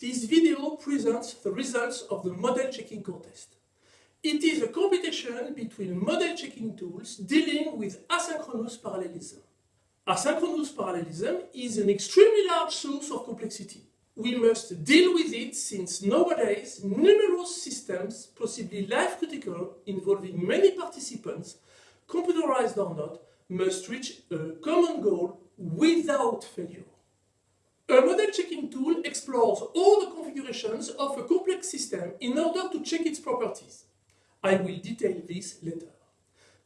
This video presents the results of the model checking contest. It is a competition between model checking tools dealing with asynchronous parallelism. Asynchronous parallelism is an extremely large source of complexity. We must deal with it since nowadays numerous systems, possibly life critical, involving many participants, computerized or not, must reach a common goal without failure. A model checking tool explores all the configurations of a complex system in order to check its properties. I will detail this later.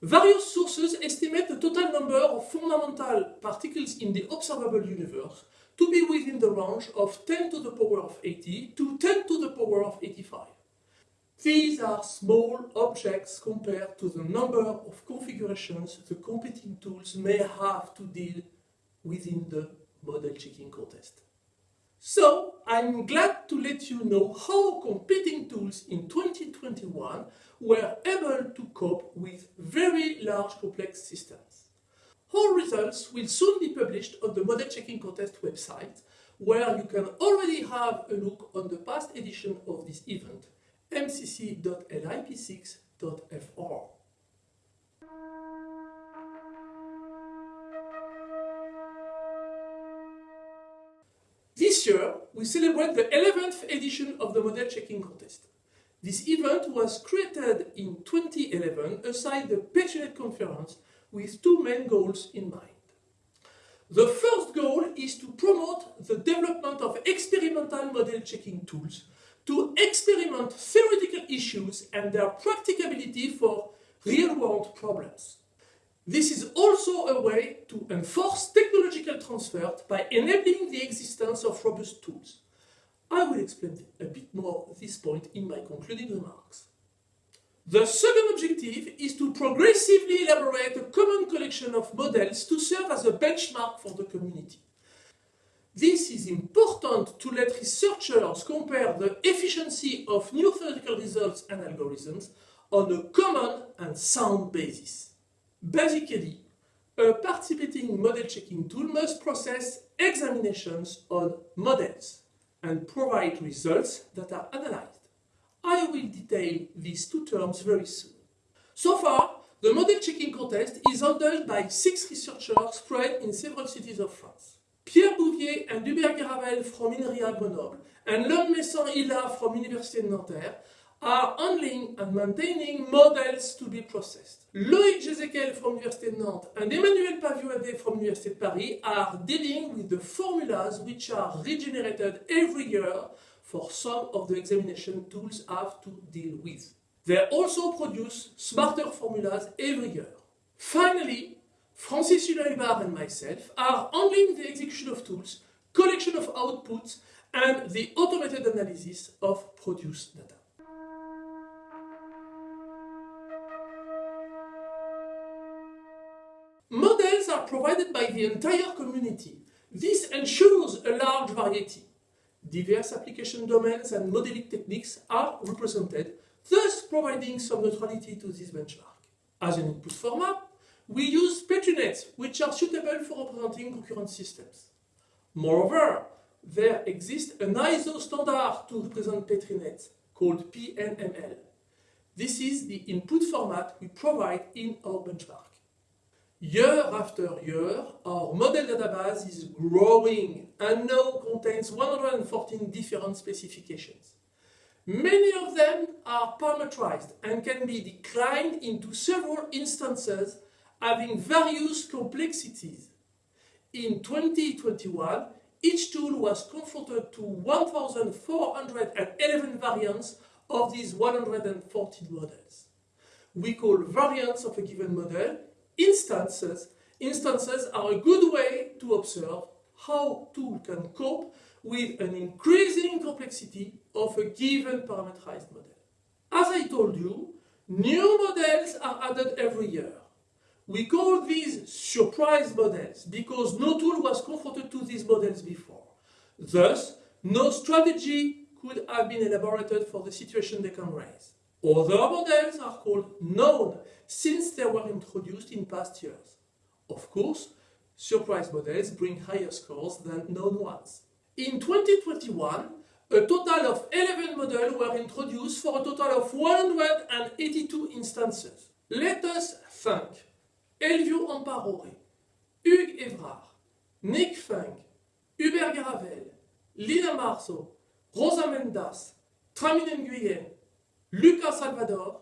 Various sources estimate the total number of fundamental particles in the observable universe to be within the range of 10 to the power of 80 to 10 to the power of 85. These are small objects compared to the number of configurations the competing tools may have to deal within the model checking contest. So, I'm glad to let you know how competing tools in 2021 were able to cope with very large complex systems. All results will soon be published on the Model Checking Contest website, where you can already have a look on the past edition of this event, mcc.lip6.fr. This year, we celebrate the 11th edition of the Model Checking Contest. This event was created in 2011 aside the Petri Net conference with two main goals in mind. The first goal is to promote the development of experimental model checking tools to experiment theoretical issues and their practicability for real-world problems. This is also a way to enforce technological transfer by enabling the existence of robust tools. I will explain a bit more this point in my concluding remarks. The second objective is to progressively elaborate a common collection of models to serve as a benchmark for the community. This is important to let researchers compare the efficiency of new theoretical results and algorithms on a common and sound basis. Basically, a participating model checking tool must process examinations on models and provide results that are analyzed. I will detail these two terms very soon. So far, the model checking contest is handled by six researchers spread in several cities of France. Pierre Bouvier and Hubert Garavel from INRIA Grenoble and Lom Messan Hillah from Université de Nanterre are handling and maintaining models to be processed. Loïg Jezequel from Université de Nantes and Emmanuel Paviot-Adet from Université de Paris are dealing with the formulas which are regenerated every year for some of the examination tools have to deal with. They also produce smarter formulas every year. Finally, Francis Hulin-Hubard and myself are handling the execution of tools, collection of outputs, and the automated analysis of produced data. Are provided by the entire community. This ensures a large variety. Diverse application domains and modeling techniques are represented, thus providing some neutrality to this benchmark. As an input format, we use Petri nets, which are suitable for representing concurrent systems. Moreover, there exists an ISO standard to represent Petri nets, called PNML. This is the input format we provide in our benchmark. Year after year, our model database is growing and now contains 114 different specifications. Many of them are parameterized and can be declined into several instances having various complexities. In 2021, each tool was confronted to 1,411 variants of these 114 models. We call variants of a given model instances, instances are a good way to observe how tool can cope with an increasing complexity of a given parameterized model. As I told you, new models are added every year. We call these surprise models because no tool was confronted to these models before. Thus, no strategy could have been elaborated for the situation they can raise. Other models are called known since they were introduced in past years. Of course, surprise models bring higher scores than known ones. In 2021, a total of 11 models were introduced for a total of 182 instances. Let us thank Elvio Amparore, Hugues Evrard, Nick Funk, Hubert Garavel, Lina Marzo, Rosa Mendas, Tramine Nguyen, Lucas Salvador,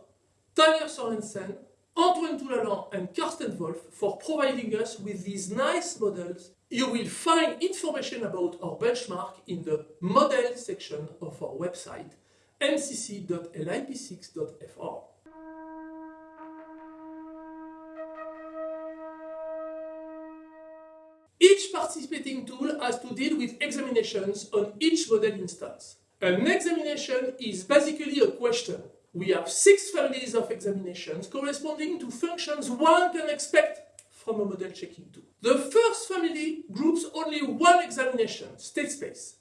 Tanya Sorensen, Antoine Toulalan and Karsten Wolf for providing us with these nice models. You will find information about our benchmark in the model section of our website mcc.lip6.fr. Each participating tool has to deal with examinations on each model instance. An examination is basically a question we have six families of examinations corresponding to functions one can expect from a model checking tool. The first family groups only one examination, state space.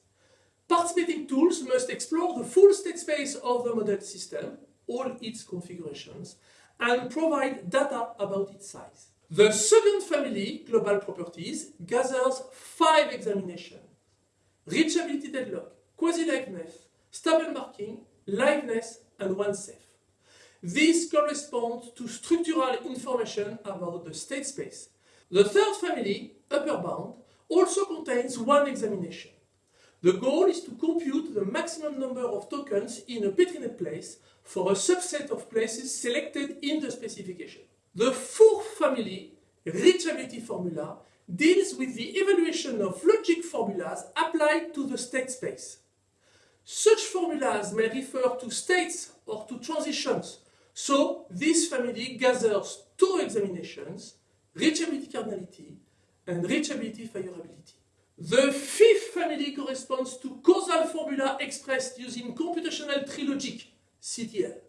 Participating tools must explore the full state space of the model system, all its configurations, and provide data about its size. The second family, global properties, gathers five examinations. Reachability deadlock, quasi-liveness, stable marking, liveness, and one safe. This corresponds to structural information about the state space. The third family, upper bound, also contains one examination. The goal is to compute the maximum number of tokens in a Petri-net place for a subset of places selected in the specification. The fourth family, reachability formula, deals with the evaluation of logic formulas applied to the state space. Such formulas may refer to states or to transitions, so this family gathers two examinations, reachability cardinality and reachability fireability. The fifth family corresponds to causal formula expressed using computational tree logic, CTL.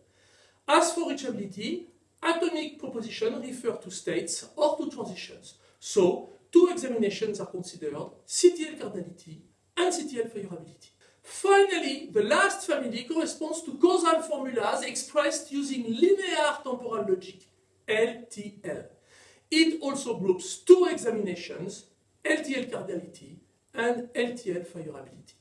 As for reachability, atomic propositions refer to states or to transitions, so two examinations are considered, CTL cardinality and CTL fireability. Finally, the last family corresponds to causal formulas expressed using linear temporal logic, LTL. It also groups two examinations, LTL cardinality and LTL fireability.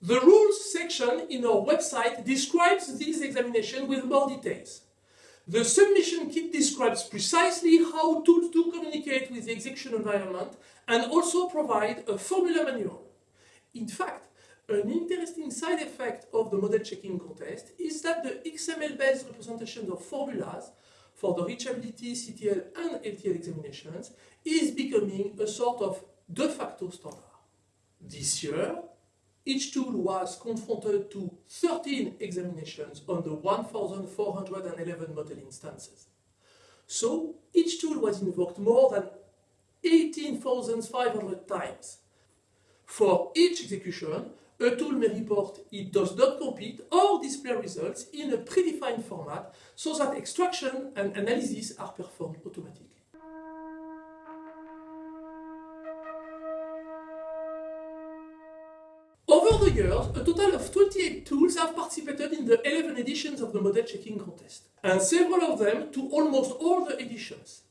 The rules section in our website describes these examinations with more details. The submission kit describes precisely how tools do communicate with the execution environment and also provide a formula manual. In fact, an interesting side effect of the model checking contest is that the XML-based representation of formulas for the reachability, CTL and LTL examinations is becoming a sort of de facto standard. This year, each tool was confronted to 13 examinations on the 1411 model instances. So each tool was invoked more than 18,500 times. For each execution, a tool may report it does not compete or display results in a predefined format so that extraction and analysis are performed automatically. Over the years, a total of 28 tools have participated in the 11 editions of the model checking contest, and several of them to almost all the editions.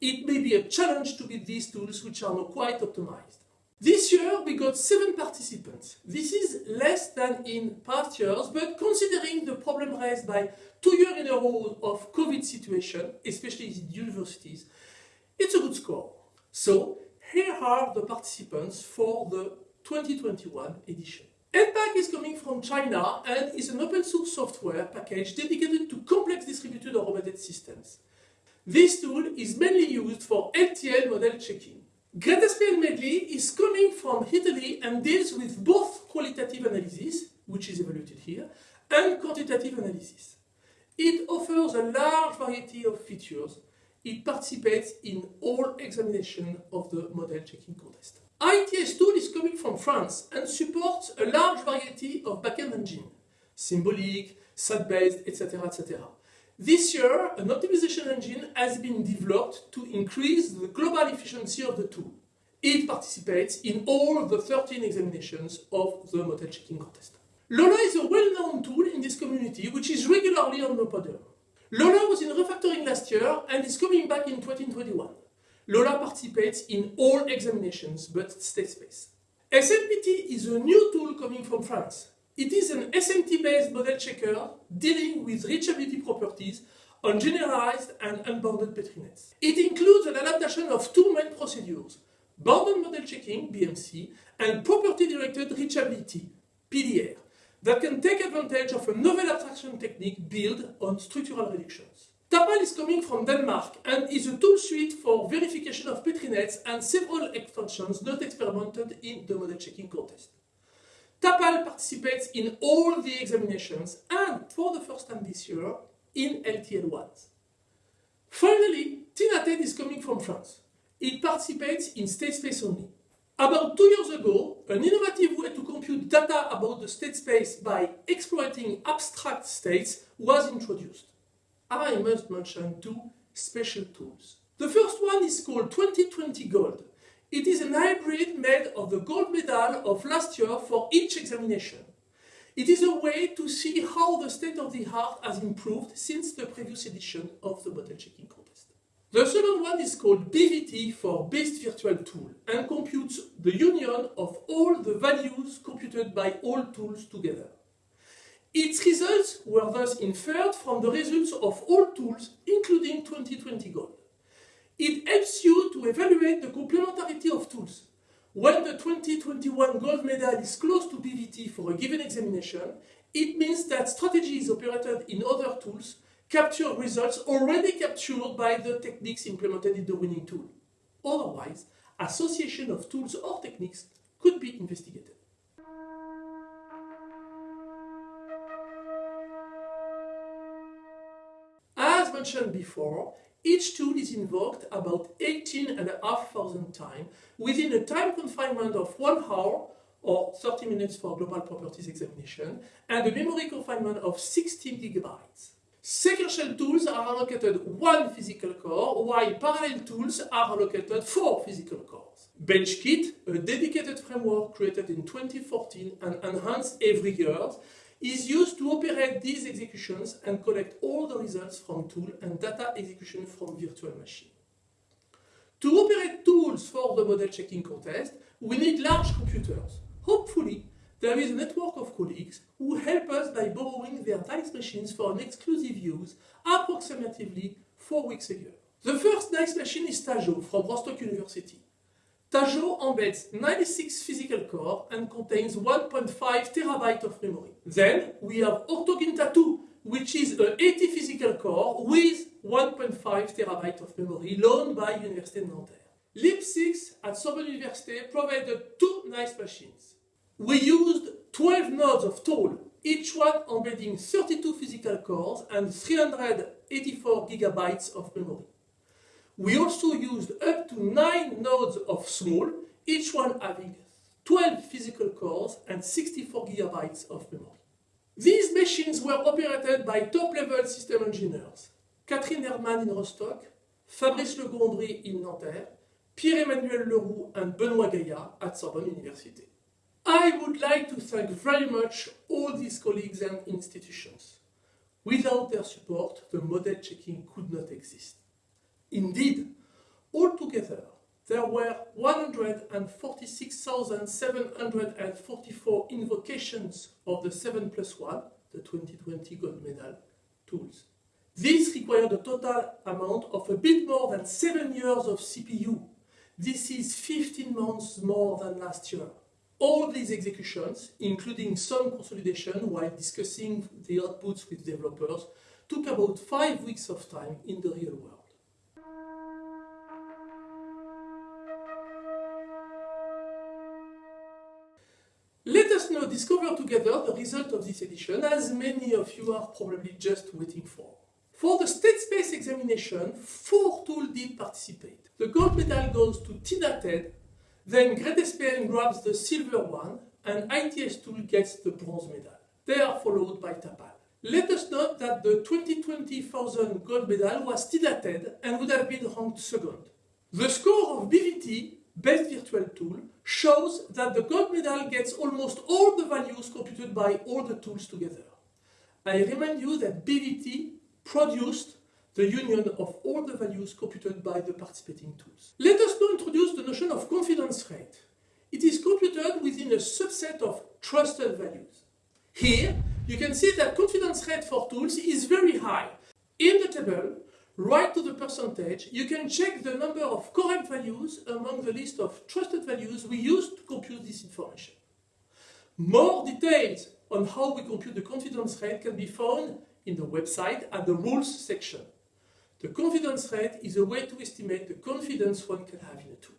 It may be a challenge to beat these tools which are not quite optimized. This year we got 7 participants. This is less than in past years, but considering the problem raised by two years in a row of COVID situation, especially in universities, it's a good score. So here are the participants for the 2021 edition. enPAC is coming from China and is an open source software package dedicated to complex distributed embedded systems. This tool is mainly used for LTL model checking. GreatSPN Meddly is coming from Italy and deals with both qualitative analysis, which is evaluated here, and quantitative analysis. It offers a large variety of features. It participates in all examination of the model checking contest. ITS tool is coming from France and supports a large variety of backend engine, symbolic, SAT-based, etc., etc. This year, an optimization engine has been developed to increase the global efficiency of the tool. It participates in all the 13 examinations of the model checking contest. Lola is a well-known tool in this community which is regularly on the podium. Lola was in refactoring last year and is coming back in 2021. Lola participates in all examinations but state space. SMPT is a new tool coming from France. It is an SMT-based model checker dealing with reachability properties on generalized and unbounded Petri nets. It includes an adaptation of two main procedures, bounded model checking, BMC, and property-directed reachability, PDR, that can take advantage of a novel abstraction technique built on structural reductions. TAPAAL is coming from Denmark and is a tool suite for verification of Petri nets and several extensions not experimented in the model checking contest. TAPAAL participates in all the examinations and, for the first time this year, in LTL1s. Finally, TINA.tedd is coming from France. It participates in state space only. About two years ago, an innovative way to compute data about the state space by exploiting abstract states was introduced. I must mention two special tools. The first one is called 2020 Gold. It is an hybrid made of the gold medal of last year for each examination. It is a way to see how the state of the art has improved since the previous edition of the model checking contest. The second one is called BVT for Best Virtual Tool and computes the union of all the values computed by all tools together. Its results were thus inferred from the results of all tools, including 2020 Gold. It helps you to evaluate the complementarity of tools. When the 2021 gold medal is close to BVT for a given examination, it means that strategies operated in other tools capture results already captured by the techniques implemented in the winning tool. Otherwise, association of tools or techniques could be investigated. Mentioned before, each tool is invoked about 18,500 times within a time confinement of 1 hour or 30 minutes for global properties examination and a memory confinement of 16 gigabytes. Sequential tools are allocated one physical core, while parallel tools are allocated four physical cores. BenchKit, a dedicated framework created in 2014 and enhanced every year, is used to operate these executions and collect all the results from tool and data execution from virtual machine. To operate tools for the model checking contest, we need large computers. Hopefully, there is a network of colleagues who help us by borrowing their DICE machines for an exclusive use approximately four weeks a year. The first DICE machine is Tajo from Rostock University. Tajo embeds 96 physical core and contains 1.5 terabyte of memory. Then we have Octoginta 2, which is a 80 physical core with 1.5 terabyte of memory loaned by Université de Nanterre. LIP6 at Sorbonne Université provided two nice machines. We used 12 nodes of tool, each one embedding 32 physical cores and 384 gigabytes of memory. We also used up to 9 nodes of small, each one having 12 physical cores and 64 gigabytes of memory. These machines were operated by top-level system engineers, Catherine Herman in Rostock, Fabrice Le Gondry in Nanterre, Pierre-Emmanuel Leroux and Benoît Gaillard at Sorbonne University. I would like to thank very much all these colleagues and institutions. Without their support, the model checking could not exist. Indeed, altogether, there were 146,744 invocations of the 7 plus 1, the 2020 gold medal, tools. This required a total amount of a bit more than 7 years of CPU. This is 15 months more than last year. All these executions, including some consolidation while discussing the outputs with developers, took about 5 weeks of time in the real world. Discover together the result of this edition, as many of you are probably just waiting for. For the state space examination, four tools did participate. The gold medal goes to TINA.tedd, then GreatSPN grabs the silver one, and ITS tool gets the bronze medal. They are followed by TAPAAL. Let us note that the 2020,000 gold medal was TINA.tedd and would have been ranked second. The score of BVT Best Virtual Tool shows that the gold medal gets almost all the values computed by all the tools together. I remind you that BVT produced the union of all the values computed by the participating tools. Let us now introduce the notion of confidence rate. It is computed within a subset of trusted values. Here, you can see that confidence rate for tools is very high. In the table, right to the percentage, you can check the number of correct values among the list of trusted values we use to compute this information. More details on how we compute the confidence rate can be found in the website at the rules section. The confidence rate is a way to estimate the confidence one can have in a tool.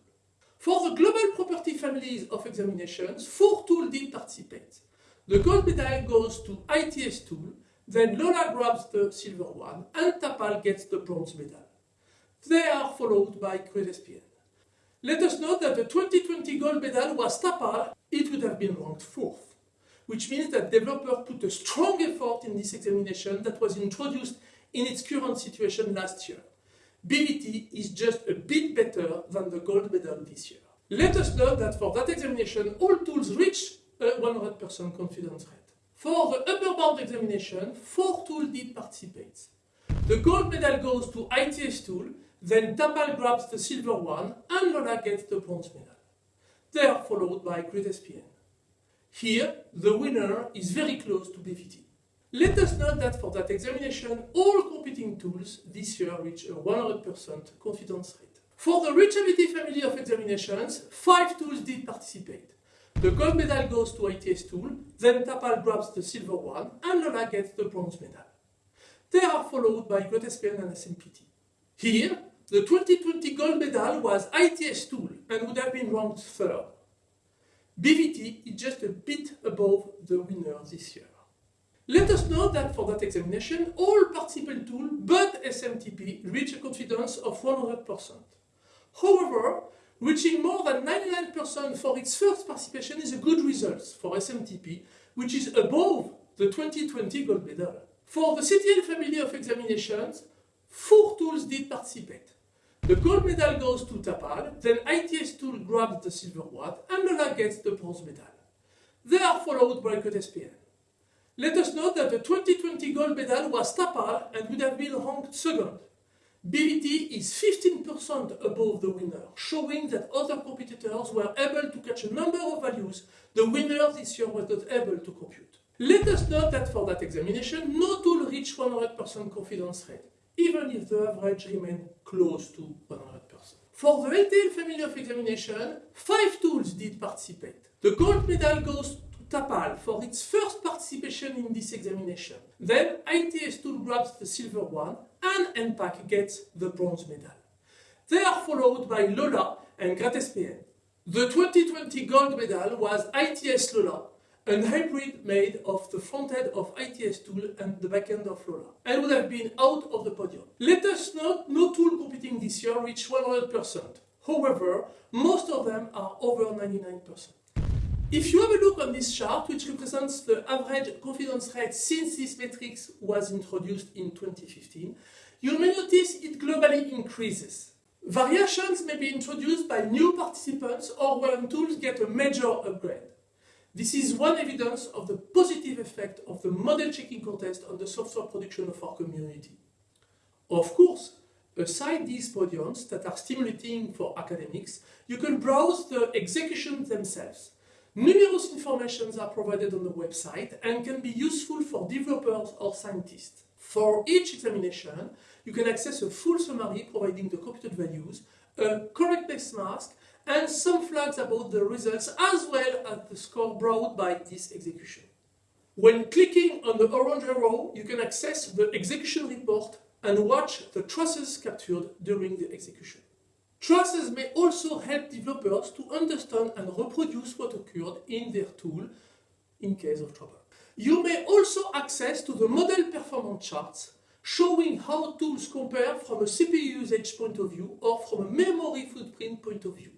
For the global property families of examinations, four tools did participate. The gold medal goes to ITS tool, then Lola grabs the silver one, and TAPAAL gets the bronze medal. They are followed by GreatSPN. Let us note that the 2020 gold medal was TAPAAL, it would have been ranked fourth, which means that developer put a strong effort in this examination that was introduced in its current situation last year. BVT is just a bit better than the gold medal this year. Let us note that for that examination, all tools reach a 100% confidence rate. For the upper bound examination, four tools did participate. The gold medal goes to ITS tool, then TAPAAL grabs the silver one, and Lola gets the bronze medal. They are followed by GreatSPN. Here, the winner is very close to BVT. Let us note that for that examination, all competing tools this year reach a 100% confidence rate. For the reachability family of examinations, five tools did participate. The gold medal goes to ITS tool, then TAPAAL grabs the silver one, and Lola gets the bronze medal. They are followed by GreatSPN and SMPT. Here, the 2020 gold medal was ITS tool and would have been ranked third. BVT is just a bit above the winner this year. Let us note that for that examination, all participant tools but SMPT reach a confidence of 100%. However, reaching more than 99% for its first participation is a good result for SMPT, which is above the 2020 gold medal. For the CTL family of examinations, four tools did participate. The gold medal goes to TAPAAL, then ITS tool grabs the silver one, and Lola gets the bronze medal. They are followed by GreatSPN. Let us note that the 2020 gold medal was TAPAAL and would have been ranked second. BVT is 15% above the winner, showing that other competitors were able to catch a number of values the winner this year was not able to compute. Let us note that for that examination, no tool reached 100% confidence rate, even if the average remained close to 100%. For the LTL family of examination, five tools did participate. The gold medal goes TAPAAL for its first participation in this examination. Then ITS tool grabs the silver one and enPAC gets the bronze medal. They are followed by Lola and GreatSPN. The 2020 gold medal was ITS Lola, a hybrid made of the front end of ITS tool and the back end of Lola, and would have been out of the podium. Let us note no tool competing this year reached 100%. However, most of them are over 99%. If you have a look on this chart, which represents the average confidence rate since this matrix was introduced in 2015, you may notice it globally increases. Variations may be introduced by new participants or when tools get a major upgrade. This is one evidence of the positive effect of the model checking contest on the software production of our community. Of course, aside these podiums that are stimulating for academics, you can browse the executions themselves. Numerous informations are provided on the website and can be useful for developers or scientists. For each examination, you can access a full summary providing the computed values, a correctness mask, and some flags about the results as well as the score brought by this execution. When clicking on the orange arrow, you can access the execution report and watch the traces captured during the execution. Traces may also help developers to understand and reproduce what occurred in their tool in case of trouble. You may also access to the model performance charts showing how tools compare from a CPU usage point of view or from a memory footprint point of view.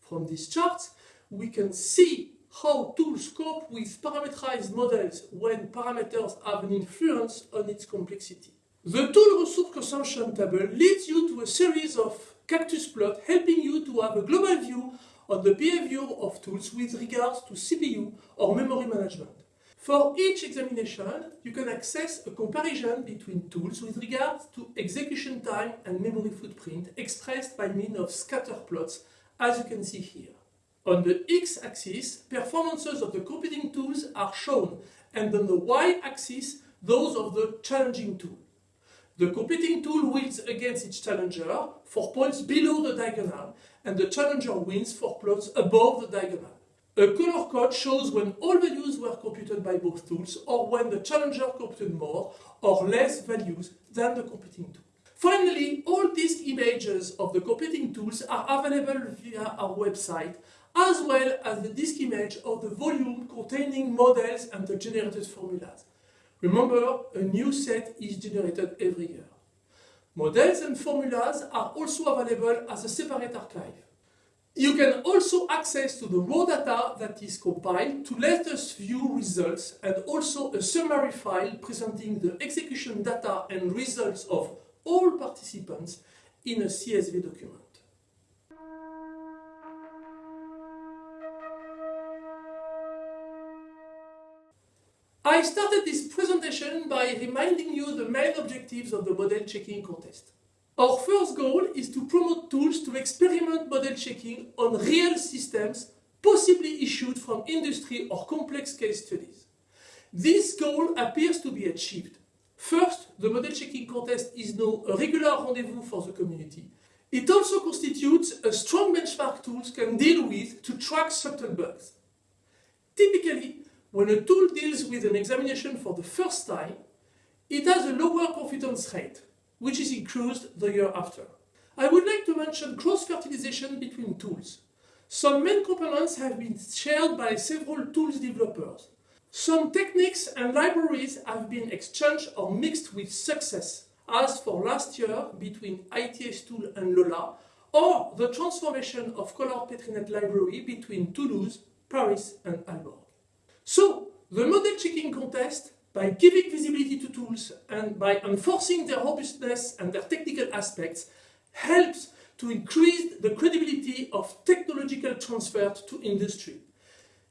From these charts, we can see how tools cope with parameterized models when parameters have an influence on its complexity. The tool resource consumption table leads you to a series of cactus plot helping you to have a global view on the behavior of tools with regards to CPU or memory management. For each examination, you can access a comparison between tools with regards to execution time and memory footprint expressed by means of scatter plots, as you can see here. On the x-axis, performances of the competing tools are shown, and on the y-axis those of the challenging tool. The competing tool wins against its challenger for points below the diagonal and the challenger wins for plots above the diagonal. A color code shows when all values were computed by both tools or when the challenger computed more or less values than the competing tool. Finally, all these images of the competing tools are available via our website as well as the disk image of the volume containing models and the generated formulas. Remember, a new set is generated every year. Models and formulas are also available as a separate archive. You can also access to the raw data that is compiled to let us view results and also a summary file presenting the execution data and results of all participants in a CSV document. I started this presentation by reminding you the main objectives of the model checking contest. Our first goal is to promote tools to experiment model checking on real systems possibly issued from industry or complex case studies. This goal appears to be achieved. First, the model checking contest is now a regular rendezvous for the community. It also constitutes a strong benchmark tools can deal with to track subtle bugs. Typically, when a tool deals with an examination for the first time, it has a lower confidence rate which is increased the year after. I would like to mention cross-fertilization between tools. Some main components have been shared by several tools developers. Some techniques and libraries have been exchanged or mixed with success, as for last year between ITS tool and Lola, or the transformation of Color Petrinet library between Toulouse, Paris and Aalborg. So, the model checking contest by giving visibility to tools and by enforcing their robustness and their technical aspects helps to increase the credibility of technological transfer to industry.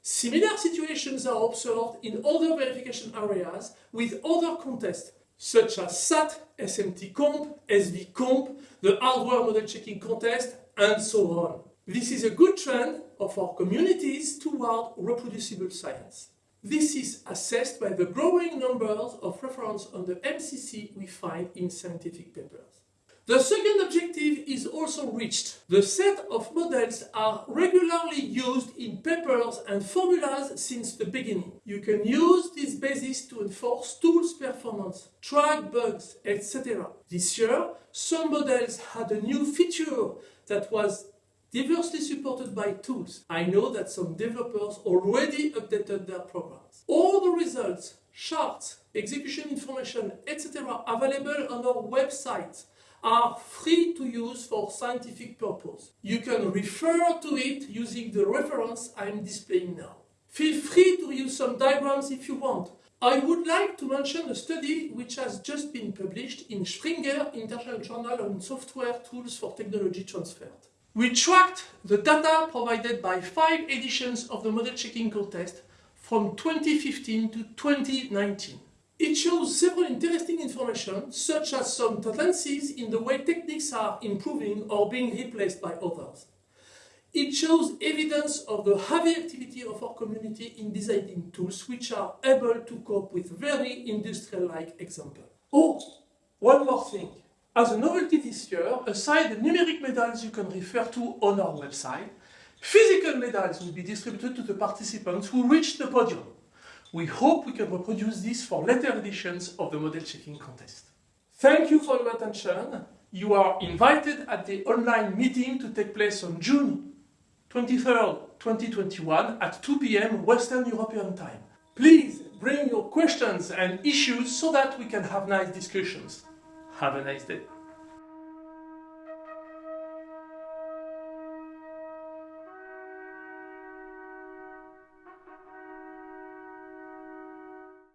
Similar situations are observed in other verification areas with other contests such as SAT, SMT Comp, SV Comp, the hardware model checking contest, and so on. This is a good trend of our communities toward reproducible science. This is assessed by the growing numbers of references on the MCC we find in scientific papers. The second objective is also reached. The set of models are regularly used in papers and formulas since the beginning. You can use this basis to enforce tools performance, track bugs, etc. This year, some models had a new feature that was diversely supported by tools. I know that some developers already updated their programs. All the results, charts, execution information, etc. available on our website are free to use for scientific purpose. You can refer to it using the reference I am displaying now. Feel free to use some diagrams if you want. I would like to mention a study which has just been published in Springer International Journal on Software Tools for Technology Transfer. We tracked the data provided by five editions of the model checking contest from 2015 to 2019. It shows several interesting information, such as some tendencies in the way techniques are improving or being replaced by others. It shows evidence of the heavy activity of our community in designing tools which are able to cope with very industrial-like examples. Oh, one more thing. As a novelty this year, aside the numeric medals you can refer to on our website, physical medals will be distributed to the participants who reach the podium. We hope we can reproduce this for later editions of the model checking contest. Thank you for your attention. You are invited at the online meeting to take place on June 23rd, 2021 at 2 p.m. Western European time. Please bring your questions and issues so that we can have nice discussions. Have a nice day.